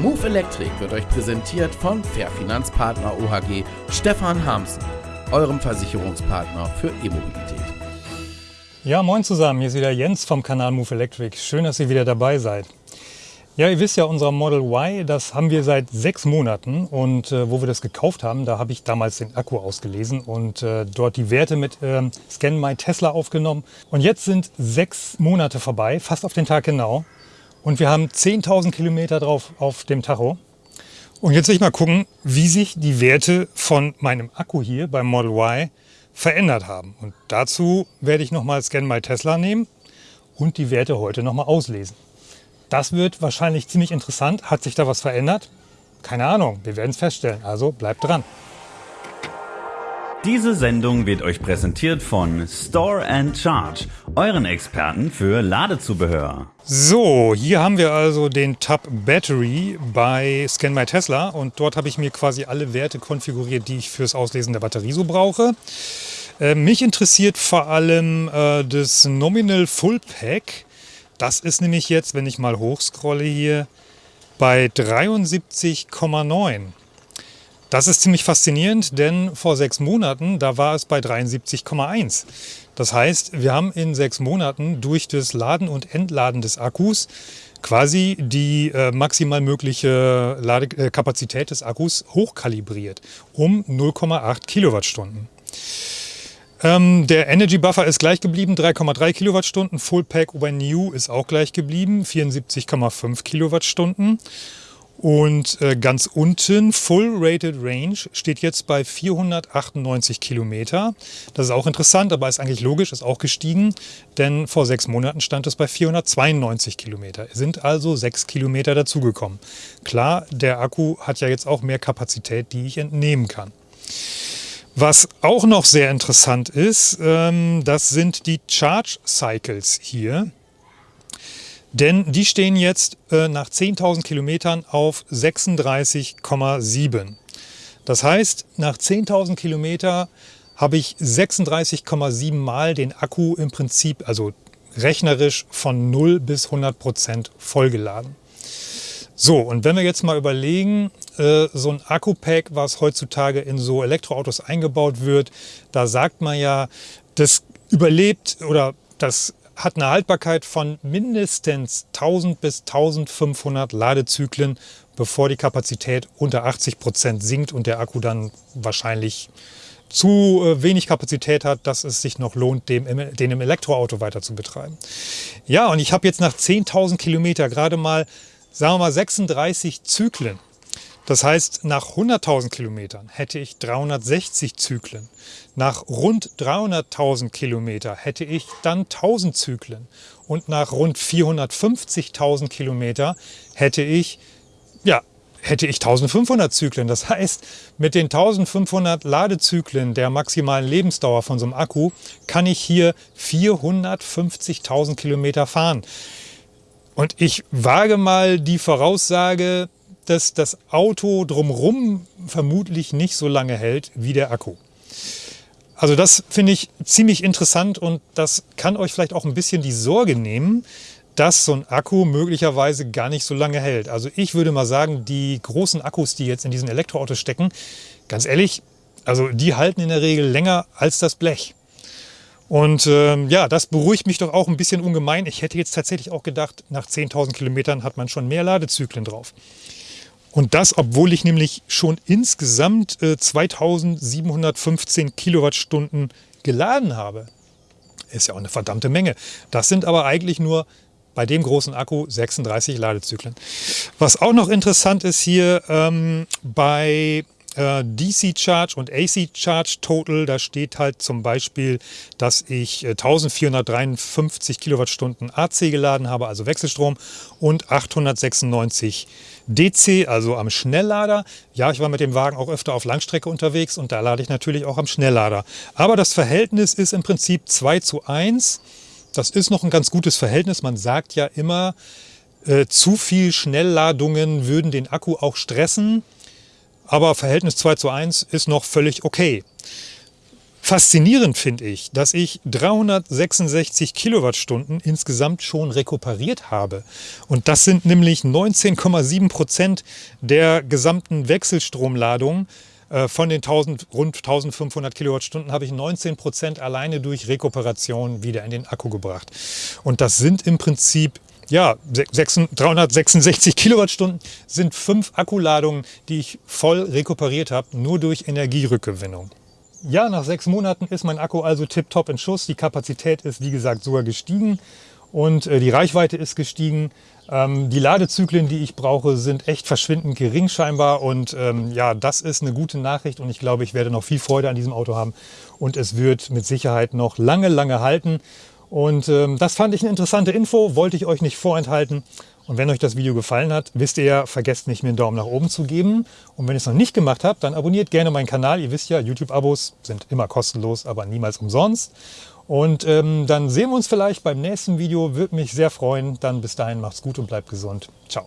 Move Electric wird euch präsentiert von Fair Finanzpartner OHG Stefan Hamsen, eurem Versicherungspartner für E-Mobilität. Ja, moin zusammen, hier ist wieder Jens vom Kanal Move Electric. Schön, dass ihr wieder dabei seid. Ja, ihr wisst ja, unser Model Y, das haben wir seit sechs Monaten und äh, wo wir das gekauft haben, da habe ich damals den Akku ausgelesen und äh, dort die Werte mit äh, Scan My Tesla aufgenommen. Und jetzt sind sechs Monate vorbei, fast auf den Tag genau. Und wir haben 10.000 Kilometer drauf auf dem Tacho. Und jetzt will ich mal gucken, wie sich die Werte von meinem Akku hier beim Model Y verändert haben. Und dazu werde ich nochmal Scan My Tesla nehmen und die Werte heute nochmal auslesen. Das wird wahrscheinlich ziemlich interessant. Hat sich da was verändert? Keine Ahnung, wir werden es feststellen. Also bleibt dran. Diese Sendung wird euch präsentiert von Store and Charge, euren Experten für Ladezubehör. So, hier haben wir also den Tab Battery bei Scan My Tesla und dort habe ich mir quasi alle Werte konfiguriert, die ich fürs Auslesen der Batterie so brauche. Äh, mich interessiert vor allem äh, das Nominal Full Pack. Das ist nämlich jetzt, wenn ich mal hochscrolle hier, bei 73,9. Das ist ziemlich faszinierend, denn vor sechs Monaten, da war es bei 73,1. Das heißt, wir haben in sechs Monaten durch das Laden und Entladen des Akkus quasi die äh, maximal mögliche Ladekapazität des Akkus hochkalibriert um 0,8 Kilowattstunden. Ähm, der Energy Buffer ist gleich geblieben, 3,3 Kilowattstunden. Full Pack über New ist auch gleich geblieben, 74,5 Kilowattstunden. Und äh, ganz unten, Full Rated Range, steht jetzt bei 498 Kilometer. Das ist auch interessant, aber ist eigentlich logisch, ist auch gestiegen, denn vor sechs Monaten stand es bei 492 Kilometer. Es sind also sechs Kilometer dazugekommen. Klar, der Akku hat ja jetzt auch mehr Kapazität, die ich entnehmen kann. Was auch noch sehr interessant ist, ähm, das sind die Charge Cycles hier. Denn die stehen jetzt äh, nach 10.000 Kilometern auf 36,7. Das heißt, nach 10.000 Kilometer habe ich 36,7 Mal den Akku im Prinzip, also rechnerisch von 0 bis 100 Prozent vollgeladen. So, und wenn wir jetzt mal überlegen, äh, so ein Akku-Pack, was heutzutage in so Elektroautos eingebaut wird, da sagt man ja, das überlebt oder das hat eine Haltbarkeit von mindestens 1000 bis 1500 Ladezyklen, bevor die Kapazität unter 80 Prozent sinkt und der Akku dann wahrscheinlich zu äh, wenig Kapazität hat, dass es sich noch lohnt, den im Elektroauto weiter zu betreiben. Ja, und ich habe jetzt nach 10.000 Kilometer gerade mal sagen wir mal 36 Zyklen. Das heißt, nach 100.000 Kilometern hätte ich 360 Zyklen. Nach rund 300.000 Kilometer hätte ich dann 1000 Zyklen. Und nach rund 450.000 Kilometer hätte ich, ja, hätte ich 1500 Zyklen. Das heißt, mit den 1500 Ladezyklen der maximalen Lebensdauer von so einem Akku kann ich hier 450.000 Kilometer fahren. Und ich wage mal die Voraussage, dass das Auto drumherum vermutlich nicht so lange hält wie der Akku. Also das finde ich ziemlich interessant und das kann euch vielleicht auch ein bisschen die Sorge nehmen, dass so ein Akku möglicherweise gar nicht so lange hält. Also ich würde mal sagen, die großen Akkus, die jetzt in diesen Elektroautos stecken, ganz ehrlich, also die halten in der Regel länger als das Blech. Und ähm, ja, das beruhigt mich doch auch ein bisschen ungemein. Ich hätte jetzt tatsächlich auch gedacht, nach 10.000 Kilometern hat man schon mehr Ladezyklen drauf. Und das, obwohl ich nämlich schon insgesamt äh, 2715 Kilowattstunden geladen habe. Ist ja auch eine verdammte Menge. Das sind aber eigentlich nur bei dem großen Akku 36 Ladezyklen. Was auch noch interessant ist hier ähm, bei äh, DC Charge und AC Charge Total. Da steht halt zum Beispiel, dass ich 1453 äh, Kilowattstunden AC geladen habe, also Wechselstrom, und 896 DC, also am Schnelllader. Ja, ich war mit dem Wagen auch öfter auf Langstrecke unterwegs und da lade ich natürlich auch am Schnelllader. Aber das Verhältnis ist im Prinzip 2 zu 1. Das ist noch ein ganz gutes Verhältnis. Man sagt ja immer, äh, zu viel Schnellladungen würden den Akku auch stressen aber Verhältnis 2 zu 1 ist noch völlig okay. Faszinierend finde ich, dass ich 366 Kilowattstunden insgesamt schon rekuperiert habe. Und das sind nämlich 19,7 Prozent der gesamten Wechselstromladung. Äh, von den 1000, rund 1500 Kilowattstunden habe ich 19 Prozent alleine durch Rekuperation wieder in den Akku gebracht. Und das sind im Prinzip ja, 366 Kilowattstunden sind fünf Akkuladungen, die ich voll rekuperiert habe, nur durch Energierückgewinnung. Ja, nach sechs Monaten ist mein Akku also tipptopp in Schuss. Die Kapazität ist, wie gesagt, sogar gestiegen und äh, die Reichweite ist gestiegen. Ähm, die Ladezyklen, die ich brauche, sind echt verschwindend gering scheinbar. Und ähm, ja, das ist eine gute Nachricht und ich glaube, ich werde noch viel Freude an diesem Auto haben und es wird mit Sicherheit noch lange, lange halten. Und ähm, das fand ich eine interessante Info, wollte ich euch nicht vorenthalten. Und wenn euch das Video gefallen hat, wisst ihr ja, vergesst nicht, mir einen Daumen nach oben zu geben. Und wenn ihr es noch nicht gemacht habt, dann abonniert gerne meinen Kanal. Ihr wisst ja, YouTube-Abos sind immer kostenlos, aber niemals umsonst. Und ähm, dann sehen wir uns vielleicht beim nächsten Video. Würde mich sehr freuen. Dann bis dahin macht's gut und bleibt gesund. Ciao.